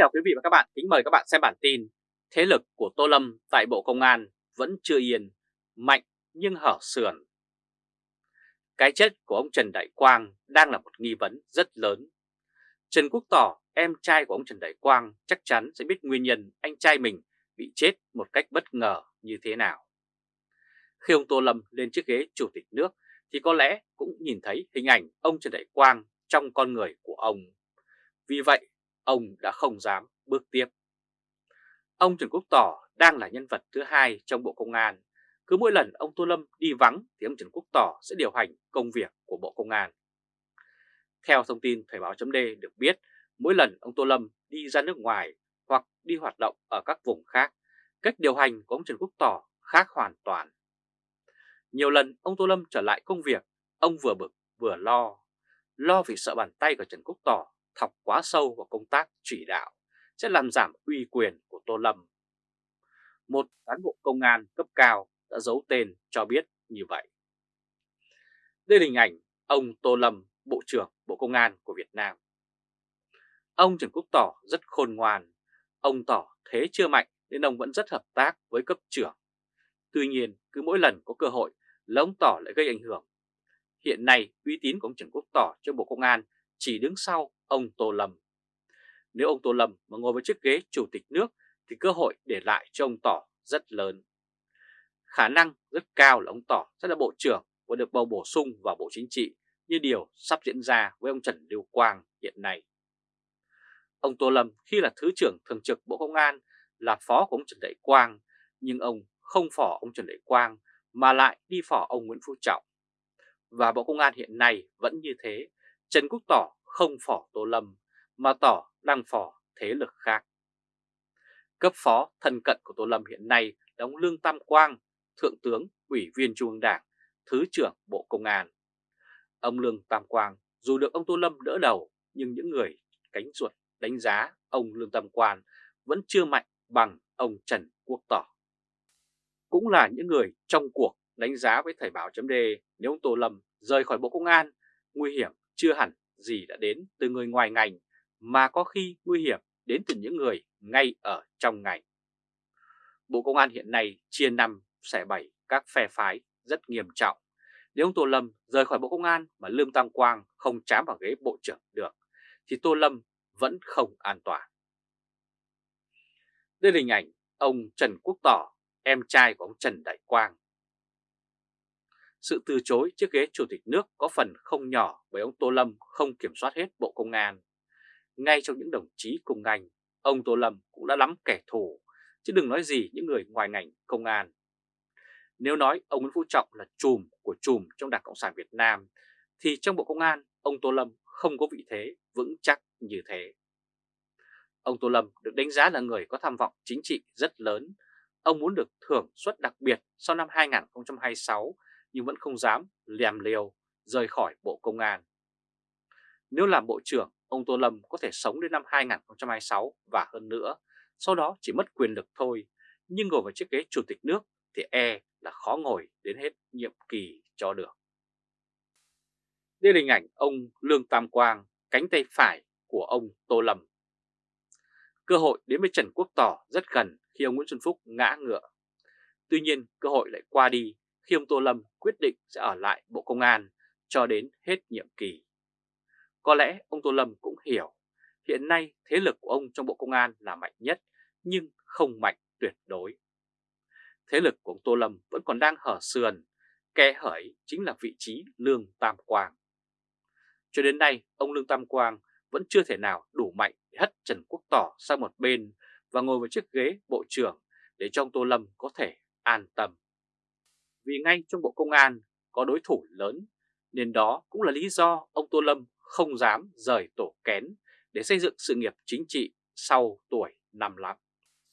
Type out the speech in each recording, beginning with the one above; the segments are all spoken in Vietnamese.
chào quý vị và các bạn, kính mời các bạn xem bản tin Thế lực của Tô Lâm tại Bộ Công an vẫn chưa yên, mạnh nhưng hở sườn. Cái chết của ông Trần Đại Quang đang là một nghi vấn rất lớn. Trần Quốc Tỏ, em trai của ông Trần Đại Quang chắc chắn sẽ biết nguyên nhân anh trai mình bị chết một cách bất ngờ như thế nào. Khi ông Tô Lâm lên chiếc ghế chủ tịch nước thì có lẽ cũng nhìn thấy hình ảnh ông Trần Đại Quang trong con người của ông. Vì vậy, ông đã không dám bước tiếp. Ông Trần Quốc Tỏ đang là nhân vật thứ hai trong Bộ Công an. Cứ mỗi lần ông Tô Lâm đi vắng thì ông Trần Quốc Tỏ sẽ điều hành công việc của Bộ Công an. Theo thông tin Thời báo chấm được biết, mỗi lần ông Tô Lâm đi ra nước ngoài hoặc đi hoạt động ở các vùng khác, cách điều hành của ông Trần Quốc Tỏ khác hoàn toàn. Nhiều lần ông Tô Lâm trở lại công việc, ông vừa bực vừa lo. Lo vì sợ bàn tay của Trần Quốc Tỏ thọc quá sâu vào công tác chỉ đạo sẽ làm giảm uy quyền của Tô Lâm. Một cán bộ công an cấp cao đã giấu tên cho biết như vậy. Đây là hình ảnh ông Tô Lâm, Bộ trưởng Bộ Công an của Việt Nam. Ông Trần Quốc Tỏ rất khôn ngoan, ông tỏ thế chưa mạnh nên ông vẫn rất hợp tác với cấp trưởng. Tuy nhiên, cứ mỗi lần có cơ hội là ông Tỏ lại gây ảnh hưởng. Hiện nay, uy tín của ông Trần Quốc Tỏ trong Bộ Công an chỉ đứng sau ông Tô Lâm. Nếu ông Tô Lâm mà ngồi với chiếc ghế chủ tịch nước thì cơ hội để lại cho ông Tỏ rất lớn. Khả năng rất cao là ông Tỏ sẽ là bộ trưởng và được bầu bổ sung vào Bộ Chính trị như điều sắp diễn ra với ông Trần Lưu Quang hiện nay. Ông Tô Lâm khi là Thứ trưởng Thường trực Bộ Công an là phó của ông Trần Đại Quang, nhưng ông không phỏ ông Trần Đại Quang mà lại đi phỏ ông Nguyễn Phú Trọng. Và Bộ Công an hiện nay vẫn như thế, Trần Quốc Tỏ không phỏ Tô Lâm mà Tỏ đang phỏ thế lực khác. Cấp phó thân cận của Tô Lâm hiện nay là ông Lương Tam Quang, Thượng tướng, Ủy viên Trung ương Đảng, Thứ trưởng Bộ Công an. Ông Lương Tam Quang dù được ông Tô Lâm đỡ đầu nhưng những người cánh ruột đánh giá ông Lương Tam Quang vẫn chưa mạnh bằng ông Trần Quốc Tỏ. Cũng là những người trong cuộc đánh giá với Thời báo chấm nếu ông Tô Lâm rời khỏi Bộ Công an, nguy hiểm chưa hẳn gì đã đến từ người ngoài ngành mà có khi nguy hiểm đến từ những người ngay ở trong ngành. Bộ Công an hiện nay chia năm xẻ bảy các phe phái rất nghiêm trọng. Nếu ông Tô Lâm rời khỏi Bộ Công an mà Lương Tam Quang không chám vào ghế Bộ trưởng được, thì Tô Lâm vẫn không an toàn. Đây là hình ảnh ông Trần Quốc Tỏ, em trai của ông Trần Đại Quang. Sự từ chối chiếc ghế chủ tịch nước có phần không nhỏ bởi ông Tô Lâm không kiểm soát hết Bộ Công an. Ngay trong những đồng chí cùng ngành, ông Tô Lâm cũng đã lắm kẻ thù, chứ đừng nói gì những người ngoài ngành công an. Nếu nói ông Nguyễn Phú Trọng là chùm của chùm trong Đảng Cộng sản Việt Nam, thì trong Bộ Công an, ông Tô Lâm không có vị thế vững chắc như thế. Ông Tô Lâm được đánh giá là người có tham vọng chính trị rất lớn. Ông muốn được thưởng suất đặc biệt sau năm 2026 nhưng vẫn không dám lèm liều rời khỏi Bộ Công an. Nếu làm Bộ trưởng, ông Tô Lâm có thể sống đến năm 2026 và hơn nữa, sau đó chỉ mất quyền lực thôi, nhưng ngồi vào chiếc ghế chủ tịch nước thì e là khó ngồi đến hết nhiệm kỳ cho được. Đây là hình ảnh ông Lương Tam Quang, cánh tay phải của ông Tô Lâm. Cơ hội đến với Trần Quốc Tỏ rất gần khi ông Nguyễn Xuân Phúc ngã ngựa. Tuy nhiên cơ hội lại qua đi khi ông Tô Lâm quyết định sẽ ở lại Bộ Công an cho đến hết nhiệm kỳ. Có lẽ ông Tô Lâm cũng hiểu hiện nay thế lực của ông trong Bộ Công an là mạnh nhất nhưng không mạnh tuyệt đối. Thế lực của ông Tô Lâm vẫn còn đang hở sườn, kẻ hởi chính là vị trí Lương Tam Quang. Cho đến nay, ông Lương Tam Quang vẫn chưa thể nào đủ mạnh để hất Trần Quốc Tỏ sang một bên và ngồi vào chiếc ghế Bộ trưởng để cho ông Tô Lâm có thể an tâm vì ngay trong Bộ Công an có đối thủ lớn, nên đó cũng là lý do ông Tô Lâm không dám rời tổ kén để xây dựng sự nghiệp chính trị sau tuổi 55,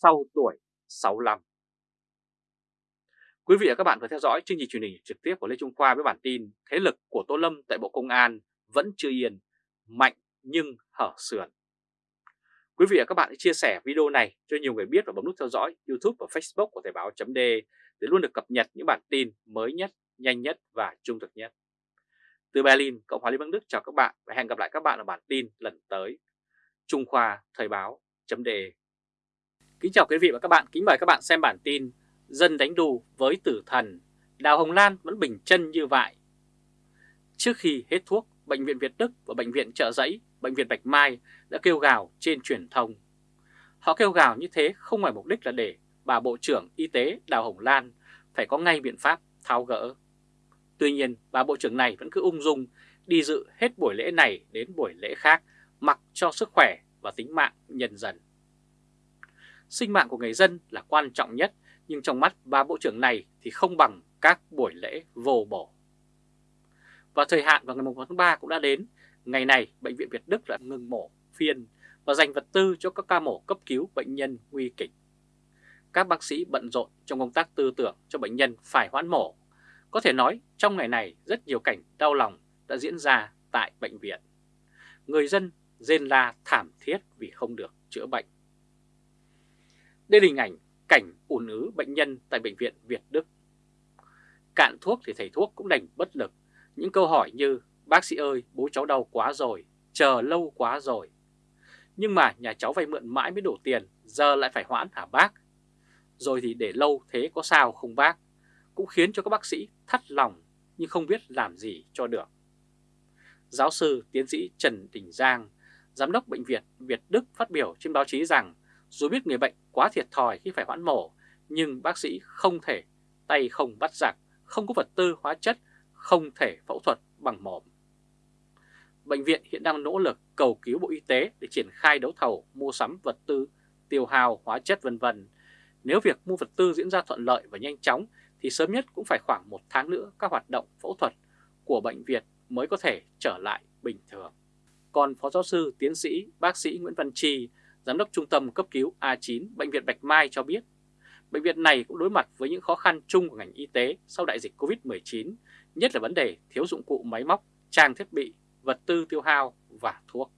sau tuổi 65. Quý vị và các bạn vừa theo dõi chương trình truyền hình trực tiếp của Lê Trung Khoa với bản tin Thế lực của Tô Lâm tại Bộ Công an vẫn chưa yên, mạnh nhưng hở sườn. Quý vị và các bạn hãy chia sẻ video này cho nhiều người biết và bấm nút theo dõi YouTube và Facebook của Thời báo chấm để để luôn được cập nhật những bản tin mới nhất, nhanh nhất và trung thực nhất. Từ Berlin, Cộng hòa Liên bang Đức chào các bạn và hẹn gặp lại các bạn ở bản tin lần tới. Trung Khoa Thời báo chấm đề. Kính chào quý vị và các bạn, kính mời các bạn xem bản tin Dân đánh đu với tử thần, Đào Hồng Lan vẫn bình chân như vậy. Trước khi hết thuốc, Bệnh viện Việt Đức và Bệnh viện Trợ Giấy, Bệnh viện Bạch Mai đã kêu gào trên truyền thông. Họ kêu gào như thế không ngoài mục đích là để bà Bộ trưởng Y tế Đào Hồng Lan phải có ngay biện pháp tháo gỡ. Tuy nhiên, bà Bộ trưởng này vẫn cứ ung dung đi dự hết buổi lễ này đến buổi lễ khác mặc cho sức khỏe và tính mạng nhân dân. Sinh mạng của người dân là quan trọng nhất, nhưng trong mắt bà Bộ trưởng này thì không bằng các buổi lễ vô bổ. Và thời hạn vào ngày 1 tháng 3 cũng đã đến, ngày này Bệnh viện Việt Đức đã ngừng mổ phiên và dành vật tư cho các ca mổ cấp cứu bệnh nhân nguy kịch. Các bác sĩ bận rộn trong công tác tư tưởng cho bệnh nhân phải hoãn mổ. Có thể nói trong ngày này rất nhiều cảnh đau lòng đã diễn ra tại bệnh viện. Người dân rên la thảm thiết vì không được chữa bệnh. Đây là hình ảnh cảnh ùn ứ bệnh nhân tại bệnh viện Việt Đức. Cạn thuốc thì thầy thuốc cũng đành bất lực. Những câu hỏi như bác sĩ ơi bố cháu đau quá rồi, chờ lâu quá rồi. Nhưng mà nhà cháu vay mượn mãi mới đủ tiền, giờ lại phải hoãn hả bác? Rồi thì để lâu thế có sao không bác? Cũng khiến cho các bác sĩ thắt lòng nhưng không biết làm gì cho được. Giáo sư tiến sĩ Trần Đình Giang, Giám đốc Bệnh viện Việt Đức phát biểu trên báo chí rằng dù biết người bệnh quá thiệt thòi khi phải hoãn mổ, nhưng bác sĩ không thể tay không bắt giặc, không có vật tư hóa chất, không thể phẫu thuật bằng mồm. Bệnh viện hiện đang nỗ lực cầu cứu Bộ Y tế để triển khai đấu thầu mua sắm vật tư, tiêu hao, hóa chất vân vân. Nếu việc mua vật tư diễn ra thuận lợi và nhanh chóng thì sớm nhất cũng phải khoảng một tháng nữa các hoạt động phẫu thuật của bệnh viện mới có thể trở lại bình thường. Còn Phó Giáo sư, Tiến sĩ, Bác sĩ Nguyễn Văn Chi, Giám đốc Trung tâm Cấp cứu A9 Bệnh viện Bạch Mai cho biết, bệnh viện này cũng đối mặt với những khó khăn chung của ngành y tế sau đại dịch COVID-19, nhất là vấn đề thiếu dụng cụ máy móc, trang thiết bị, vật tư tiêu hao và thuốc.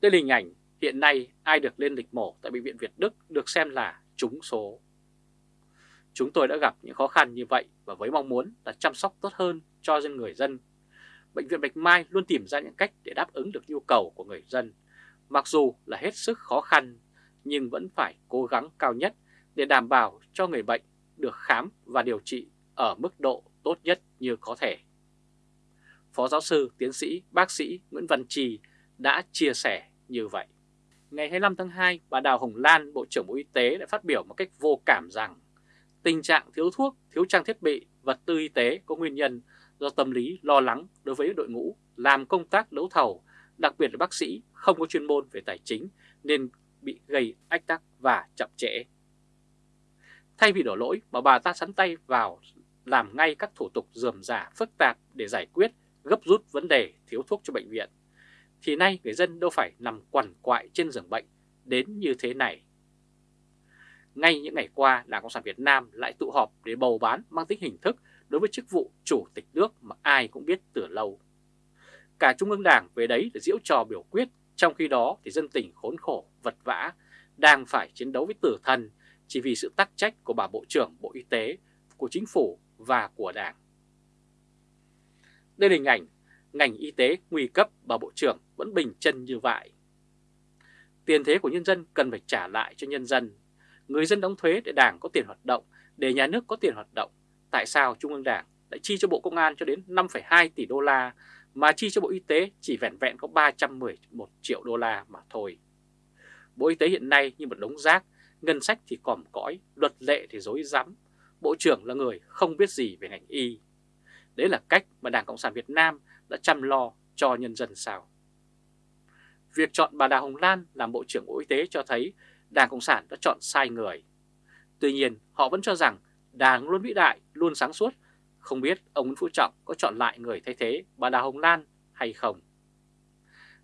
Đây là hình ảnh hiện nay ai được lên lịch mổ tại Bệnh viện Việt Đức được xem là trúng số. Chúng tôi đã gặp những khó khăn như vậy và với mong muốn là chăm sóc tốt hơn cho dân người dân. Bệnh viện Bạch Mai luôn tìm ra những cách để đáp ứng được nhu cầu của người dân, mặc dù là hết sức khó khăn nhưng vẫn phải cố gắng cao nhất để đảm bảo cho người bệnh được khám và điều trị ở mức độ tốt nhất như có thể. Phó giáo sư, tiến sĩ, bác sĩ Nguyễn Văn Trì đã chia sẻ như vậy. Ngày 25 tháng 2, bà Đào Hồng Lan, Bộ trưởng Bộ Y tế đã phát biểu một cách vô cảm rằng tình trạng thiếu thuốc, thiếu trang thiết bị, vật tư y tế có nguyên nhân do tâm lý lo lắng đối với đội ngũ làm công tác đấu thầu, đặc biệt là bác sĩ không có chuyên môn về tài chính nên bị gây ách tắc và chậm trễ. Thay vì đổ lỗi mà bà ta sắn tay vào làm ngay các thủ tục dườm giả phức tạp để giải quyết gấp rút vấn đề thiếu thuốc cho bệnh viện, thì nay người dân đâu phải nằm quằn quại trên giường bệnh đến như thế này. Ngay những ngày qua, Đảng Cộng sản Việt Nam lại tụ họp để bầu bán mang tính hình thức đối với chức vụ chủ tịch nước mà ai cũng biết từ lâu. Cả Trung ương Đảng về đấy để diễu trò biểu quyết, trong khi đó thì dân tình khốn khổ, vật vã, đang phải chiến đấu với tử thần chỉ vì sự tắc trách của bà Bộ trưởng Bộ Y tế, của Chính phủ và của Đảng. Đây là hình ảnh ngành y tế nguy cấp bà Bộ trưởng vẫn bình chân như vậy. Tiền thế của nhân dân cần phải trả lại cho nhân dân. Người dân đóng thuế để Đảng có tiền hoạt động, để nhà nước có tiền hoạt động. Tại sao Trung ương Đảng lại chi cho Bộ Công an cho đến 5,2 tỷ đô la mà chi cho Bộ Y tế chỉ vẹn vẹn có 311 triệu đô la mà thôi. Bộ Y tế hiện nay như một đống rác, ngân sách thì còm cõi, luật lệ thì dối rắm. Bộ trưởng là người không biết gì về ngành y. Đấy là cách mà Đảng Cộng sản Việt Nam đã chăm lo cho nhân dân sao. Việc chọn bà Đào Hồng Lan làm Bộ trưởng Bộ Y tế cho thấy Đảng Cộng sản đã chọn sai người. Tuy nhiên, họ vẫn cho rằng Đảng luôn vĩ đại, luôn sáng suốt, không biết ông Nguyễn Phú Trọng có chọn lại người thay thế bà Đào Hồng Lan hay không.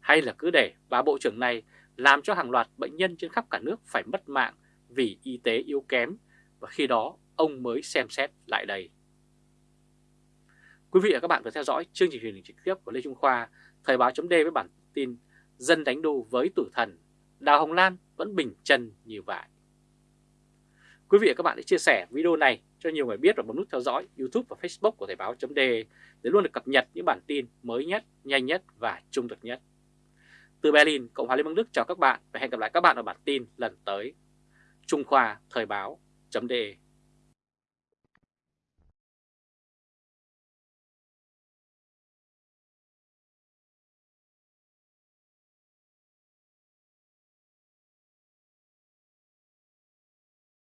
Hay là cứ để bà Bộ trưởng này làm cho hàng loạt bệnh nhân trên khắp cả nước phải mất mạng vì y tế yếu kém và khi đó ông mới xem xét lại đây. Quý vị và các bạn vừa theo dõi chương trình truyền hình trực tiếp của Lê Trung Khoa, Thời báo chấm với bản tin Dân đánh đu với tử thần, Đào Hồng Lan vẫn bình chân như vậy. Quý vị và các bạn hãy chia sẻ video này cho nhiều người biết và bấm nút theo dõi YouTube và Facebook của Thời báo.de để luôn được cập nhật những bản tin mới nhất, nhanh nhất và trung thực nhất. Từ Berlin, Cộng hòa Liên bang Đức chào các bạn và hẹn gặp lại các bạn ở bản tin lần tới. Trung Khoa Thời báo.de